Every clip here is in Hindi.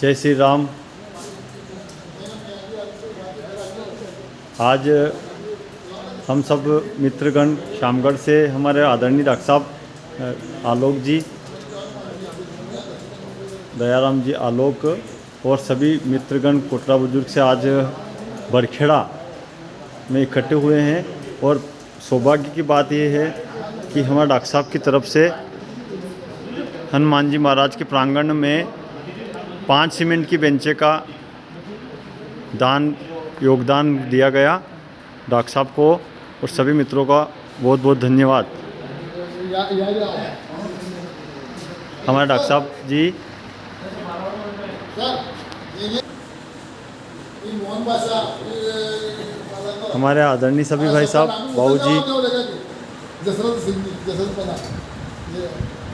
जय श्री राम। आज हम सब मित्रगण शामगढ़ से हमारे आदरणीय डॉक्टर साहब आलोक जी, दयाराम जी आलोक और सभी मित्रगण कोटरा बुज़ुर्ग से आज बरखेड़ा में इकट्ठे हुए हैं और सौभाग्य की बात यह है कि हमारे डॉक्टर साहब की तरफ़ से हनुमान जी महाराज के प्रांगण में पाँच सीमेंट की बेंचे का दान, योगदान दिया गया डॉक्टर साहब को और सभी मित्रों का बहुत बहुत धन्यवाद। हमारे डॉक्टर साहब जी। हमारे आदरणीय सभी भाई साहब बाबू जी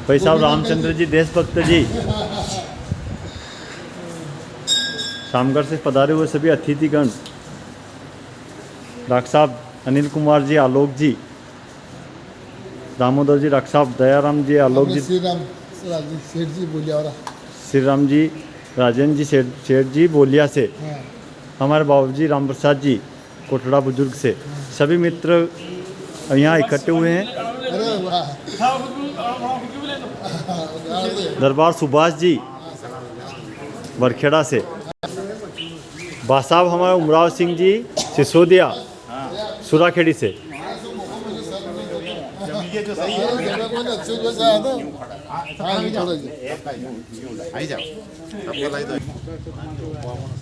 भाई साहब रामचंद्र जी, देशभक्त जी। शामगढ़ से पधारे हुए सभी अतिथिगण डॉक्टर साहब अनिल कुमार जी आलोक जी दामोदर जी डॉक्टर साहब दयाराम जी आलोक जी श्री राम सेठ जी बोलिया श्री राम जी राजेंद्र जी सेठ जी बोलिया से हाँ। हमारे बाबू जी राम प्रसाद जी कोटड़ा बुज़ुर्ग से सभी मित्र यहाँ इकट्ठे हुए हैं। दरबार सुभाष जी बरखेड़ा से साहब, हमारे उमराव सिंह जी सिसोदिया, सुराखेड़ी से।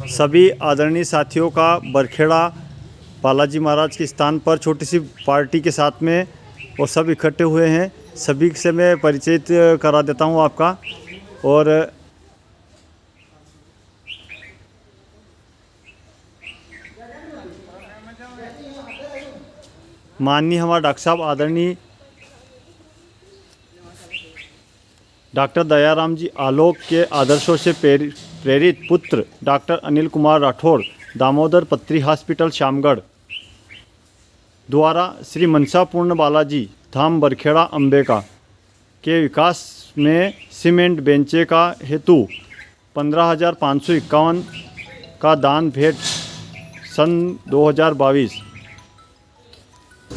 सभी आदरणीय साथियों का बरखेड़ा बालाजी महाराज के स्थान पर छोटी सी पार्टी के साथ में और सब इकट्ठे हुए हैं। सभी से मैं परिचित करा देता हूँ आपका। और माननीय हमारा डॉक्टर साहब आदरणीय डॉक्टर दयाराम जी आलोक के आदर्शों से प्रेरित पुत्र डॉक्टर अनिल कुमार राठौड़ दामोदर पत्री हॉस्पिटल, शामगढ़। द्वारा श्री मनसापूर्ण बालाजी धाम बरखेड़ा, अंबेका के विकास में सीमेंट बेंचे का हेतु पंद्रह हज़ार पाँच सौ इक्यावन का दान भेंट सन 2022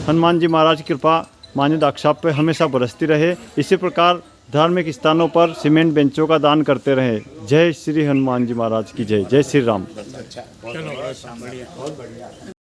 हनुमान जी महाराज की कृपा मान्य दाक्षा पर हमेशा बरसती रहे। इसी प्रकार धार्मिक स्थानों पर सीमेंट बेंचों का दान करते रहे। जय श्री हनुमान जी महाराज की जय। जय श्री राम।